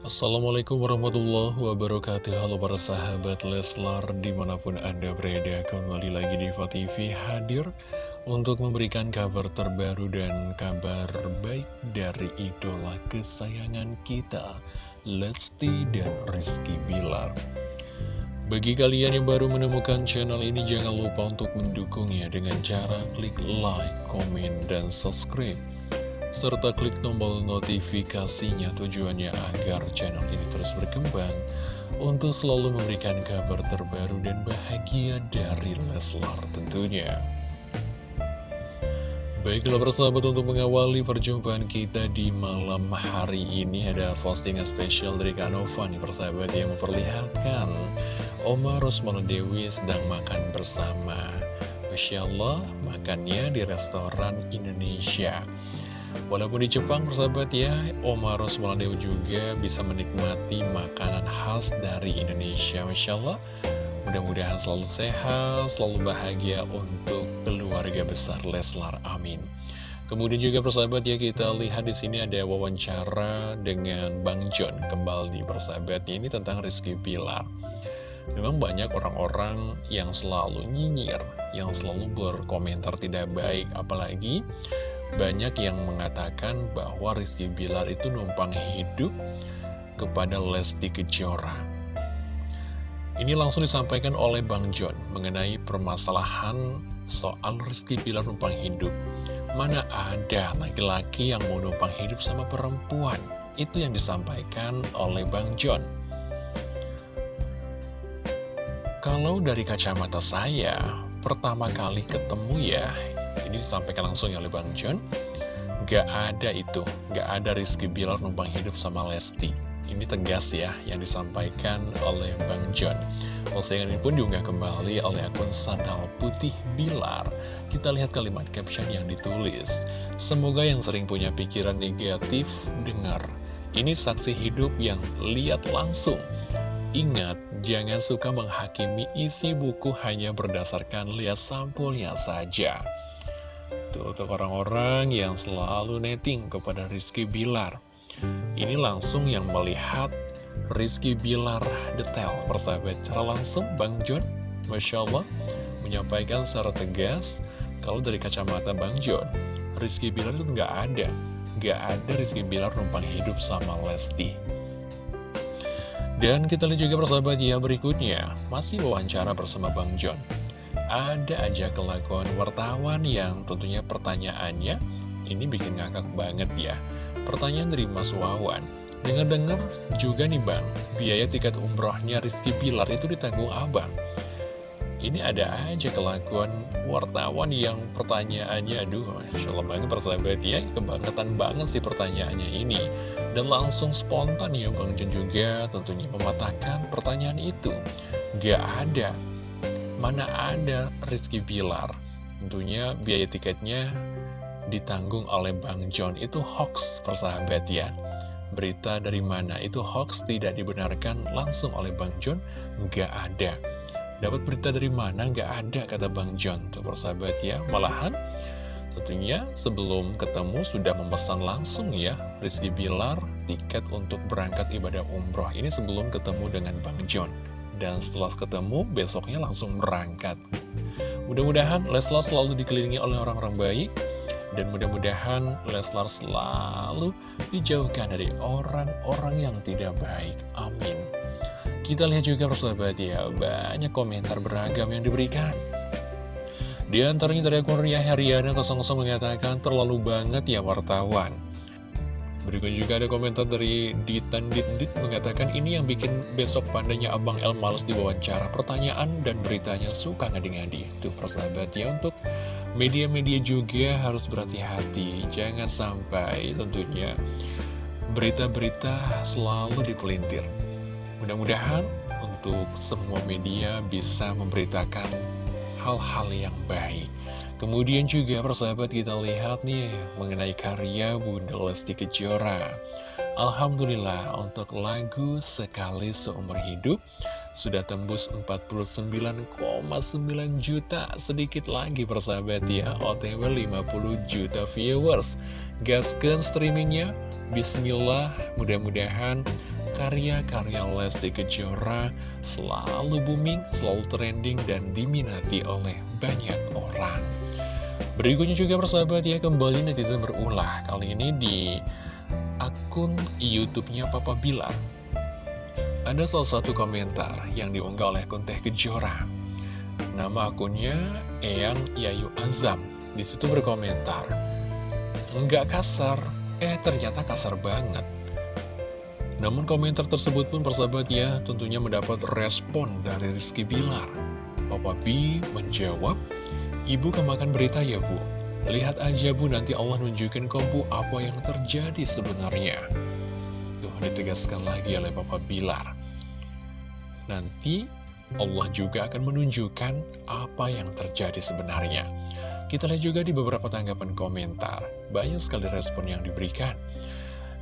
Assalamualaikum warahmatullahi wabarakatuh. Halo para sahabat Leslar Di mana pun anda berada Kembali lagi di TV hadir Untuk memberikan kabar terbaru dan kabar baik Dari idola kesayangan kita Lesti dan Rizky Bilar. Bagi kalian yang baru menemukan channel ini Jangan lupa untuk mendukungnya Dengan cara klik like, komen, dan subscribe serta klik tombol notifikasinya tujuannya agar channel ini terus berkembang untuk selalu memberikan kabar terbaru dan bahagia dari Leslar tentunya. Baiklah persahabat untuk mengawali perjumpaan kita di malam hari ini ada postingan spesial dari Kak Nova nih persahabat yang memperlihatkan Oma Rosmala Dewi sedang makan bersama Masya Allah makannya di restoran Indonesia Walaupun di Jepang, persahabat ya, Oma Rosmaladew juga bisa menikmati makanan khas dari Indonesia. Masya Allah, mudah-mudahan selalu sehat, selalu bahagia untuk keluarga besar Leslar. Amin. Kemudian juga persahabat ya kita lihat di sini ada wawancara dengan Bang John kembali persahabatnya ini tentang Rizky Pilar. Memang banyak orang-orang yang selalu nyinyir, yang selalu berkomentar tidak baik, apalagi banyak yang mengatakan bahwa Rizky Bilar itu numpang hidup kepada Lesti Kejora. Ini langsung disampaikan oleh Bang John mengenai permasalahan soal Rizky Bilar numpang hidup. Mana ada laki-laki yang mau numpang hidup sama perempuan? Itu yang disampaikan oleh Bang John. Kalau dari kacamata saya, pertama kali ketemu ya, ini disampaikan langsung oleh Bang John Gak ada itu, gak ada Rizky Bilar numpang hidup sama Lesti. Ini tegas ya, yang disampaikan oleh Bang John Postingan ini pun diunggah kembali oleh akun Sandal Putih Bilar. Kita lihat kalimat caption yang ditulis. Semoga yang sering punya pikiran negatif, dengar. Ini saksi hidup yang lihat langsung. Ingat, jangan suka menghakimi isi buku hanya berdasarkan lihat sampulnya saja. Tuh, untuk orang-orang yang selalu netting kepada Rizky Bilar. Ini langsung yang melihat Rizky Bilar detail. Persahabat, cara langsung Bang John, Masya Allah, menyampaikan secara tegas, kalau dari kacamata Bang John, Rizky Bilar itu nggak ada. Nggak ada Rizky Bilar numpang hidup sama Lesti. Dan kita lihat juga persahabat ya berikutnya, masih wawancara bersama Bang John ada aja kelakuan wartawan yang tentunya pertanyaannya ini bikin ngakak banget ya. Pertanyaan dari Mas Wawan, dengar-dengar juga nih Bang, biaya tiket umrohnya Rizky Pilar itu ditanggung Abang. Ini ada aja kelakuan wartawan yang pertanyaannya, aduh, Allah banget persahabat ya, kebangetan banget sih pertanyaannya ini. Dan langsung spontan ya Bang Jun juga tentunya mematahkan pertanyaan itu. Gak ada Mana ada Rizky Pilar? Tentunya biaya tiketnya ditanggung oleh Bang John. Itu hoax persahabat ya. Berita dari mana itu hoax tidak dibenarkan langsung oleh Bang John? Nggak ada. Dapat berita dari mana? Nggak ada, kata Bang John. Tuh persahabat ya. Malahan tentunya sebelum ketemu sudah memesan langsung ya Rizky Bilar tiket untuk berangkat ibadah umroh. Ini sebelum ketemu dengan Bang John dan setelah ketemu besoknya langsung berangkat. Mudah-mudahan Leslar selalu dikelilingi oleh orang-orang baik dan mudah-mudahan Leslar selalu dijauhkan dari orang-orang yang tidak baik. Amin. Kita lihat juga persahabat ya, banyak komentar beragam yang diberikan. Di antaranya dari akun Ria Heriana 00 mengatakan terlalu banget ya wartawan. Berikut juga ada komentar dari Ditan Dit mengatakan ini yang bikin besok pandanya Abang El males diwawancara pertanyaan dan beritanya suka ngadi-ngadi. Itu persahabat ya untuk media-media juga harus berhati-hati. Jangan sampai tentunya berita-berita selalu dipelintir. Mudah-mudahan untuk semua media bisa memberitakan hal-hal yang baik. Kemudian juga persahabat kita lihat nih mengenai karya Bunda Lesti Kejora. Alhamdulillah untuk lagu Sekali Seumur Hidup sudah tembus 49,9 juta sedikit lagi persahabat ya OTW 50 juta viewers gaskan streamingnya Bismillah mudah-mudahan karya-karya Lesti Kejora selalu booming, selalu trending, dan diminati oleh banyak orang. Berikutnya juga persahabat ya, kembali netizen berulah. Kali ini di akun YouTube-nya Papa Bilar. Ada salah satu komentar yang diunggah oleh akun Teh Kejora. Nama akunnya Eyang Yayu Azam. Di situ berkomentar, Enggak kasar, eh ternyata kasar banget. Namun komentar tersebut pun persahabat ya tentunya mendapat respon dari Rizky Bilar. Papa B menjawab, Ibu kemakan berita ya bu? Lihat aja bu nanti Allah nunjukin kompu apa yang terjadi sebenarnya. Tuh ditegaskan lagi oleh Papa Bilar. Nanti Allah juga akan menunjukkan apa yang terjadi sebenarnya. Kita lihat juga di beberapa tanggapan komentar. Banyak sekali respon yang diberikan.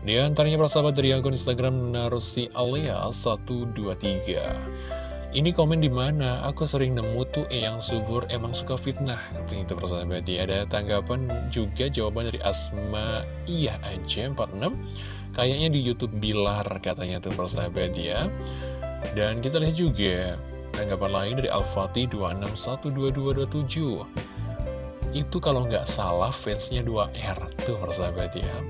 Di antaranya persahabat dari akun Instagram Narusi Alia 123 Ini komen di mana? Aku sering nemu tuh yang subur emang suka fitnah. Itu persahabat ya Ada tanggapan juga jawaban dari Asma. Iya aja 46 Kayaknya di Youtube Bilar katanya tuh persahabat ya. Dan kita lihat juga tanggapan lain dari Al-Fatih 26122227 Itu kalau nggak salah fansnya 2R Tuh persahabat ya.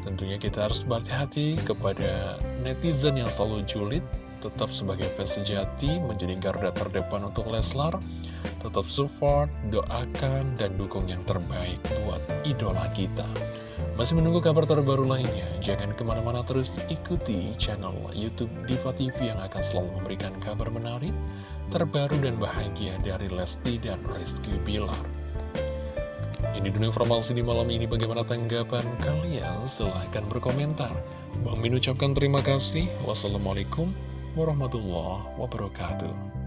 Tentunya kita harus berhati-hati kepada netizen yang selalu julid, tetap sebagai fans sejati, menjadi garda terdepan untuk Leslar, tetap support, doakan, dan dukung yang terbaik buat idola kita. Masih menunggu kabar terbaru lainnya, jangan ke mana-mana terus ikuti channel Youtube Diva TV yang akan selalu memberikan kabar menarik, terbaru dan bahagia dari Lesti dan Rizky Bilar. Ini dulu informasi di malam ini bagaimana tanggapan kalian? Silahkan berkomentar. Bang Min ucapkan terima kasih. Wassalamualaikum warahmatullahi wabarakatuh.